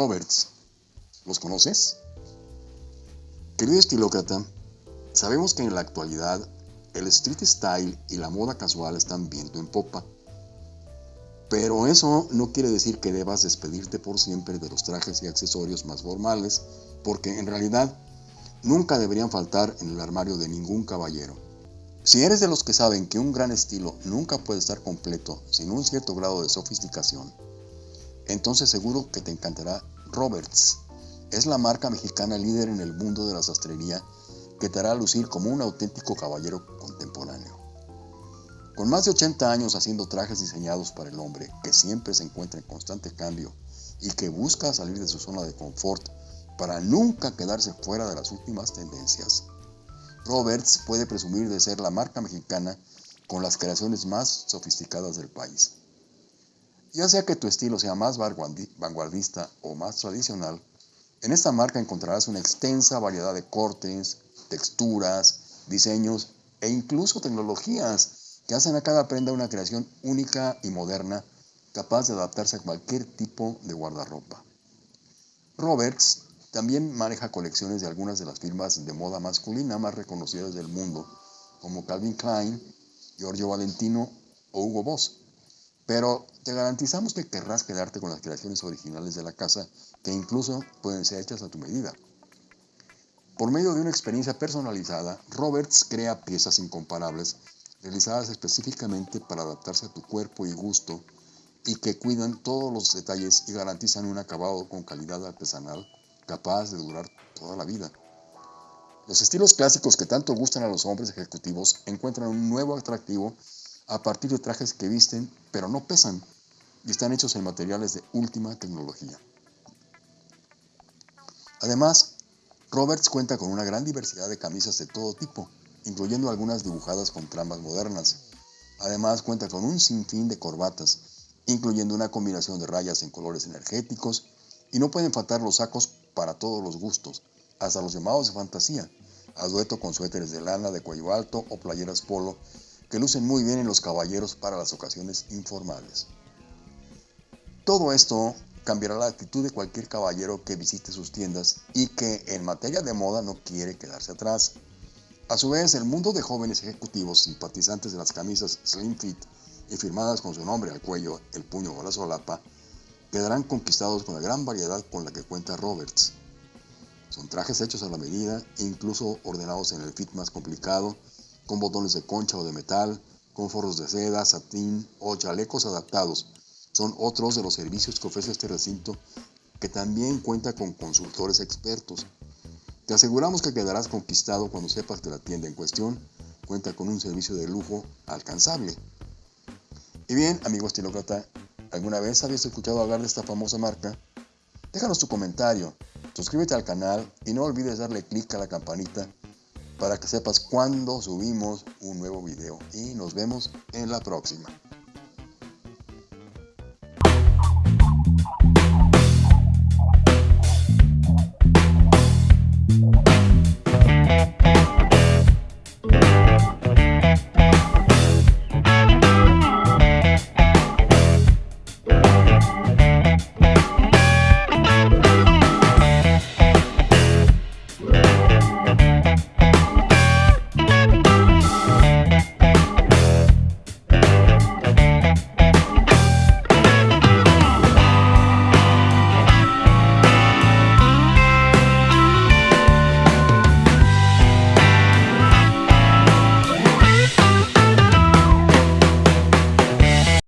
Roberts. ¿Los conoces? Querido estilócrata, sabemos que en la actualidad el street style y la moda casual están viendo en popa. Pero eso no quiere decir que debas despedirte por siempre de los trajes y accesorios más formales, porque en realidad nunca deberían faltar en el armario de ningún caballero. Si eres de los que saben que un gran estilo nunca puede estar completo sin un cierto grado de sofisticación, entonces seguro que te encantará Roberts. Es la marca mexicana líder en el mundo de la sastrería que te hará lucir como un auténtico caballero contemporáneo. Con más de 80 años haciendo trajes diseñados para el hombre que siempre se encuentra en constante cambio y que busca salir de su zona de confort para nunca quedarse fuera de las últimas tendencias, Roberts puede presumir de ser la marca mexicana con las creaciones más sofisticadas del país. Ya sea que tu estilo sea más vanguardista o más tradicional, en esta marca encontrarás una extensa variedad de cortes, texturas, diseños e incluso tecnologías que hacen a cada prenda una creación única y moderna capaz de adaptarse a cualquier tipo de guardarropa. Roberts también maneja colecciones de algunas de las firmas de moda masculina más reconocidas del mundo, como Calvin Klein, Giorgio Valentino o Hugo Boss. Pero te garantizamos que querrás quedarte con las creaciones originales de la casa, que incluso pueden ser hechas a tu medida. Por medio de una experiencia personalizada, Roberts crea piezas incomparables, realizadas específicamente para adaptarse a tu cuerpo y gusto, y que cuidan todos los detalles y garantizan un acabado con calidad artesanal capaz de durar toda la vida. Los estilos clásicos que tanto gustan a los hombres ejecutivos encuentran un nuevo atractivo a partir de trajes que visten pero no pesan y están hechos en materiales de última tecnología. Además, Roberts cuenta con una gran diversidad de camisas de todo tipo, incluyendo algunas dibujadas con tramas modernas. Además, cuenta con un sinfín de corbatas, incluyendo una combinación de rayas en colores energéticos, y no pueden faltar los sacos para todos los gustos, hasta los llamados de fantasía, a dueto con suéteres de lana de cuello alto o playeras polo, que lucen muy bien en los caballeros para las ocasiones informales. Todo esto cambiará la actitud de cualquier caballero que visite sus tiendas y que en materia de moda no quiere quedarse atrás. A su vez, el mundo de jóvenes ejecutivos simpatizantes de las camisas slim fit y firmadas con su nombre al cuello, el puño o la solapa, quedarán conquistados con la gran variedad con la que cuenta Roberts. Son trajes hechos a la medida incluso ordenados en el fit más complicado, con botones de concha o de metal, con forros de seda, satín o chalecos adaptados. Son otros de los servicios que ofrece este recinto que también cuenta con consultores expertos. Te aseguramos que quedarás conquistado cuando sepas que la tienda en cuestión cuenta con un servicio de lujo alcanzable. Y bien, amigo estilócrata, ¿Alguna vez habías escuchado hablar de esta famosa marca? Déjanos tu comentario, suscríbete al canal y no olvides darle clic a la campanita para que sepas cuándo subimos un nuevo video y nos vemos en la próxima.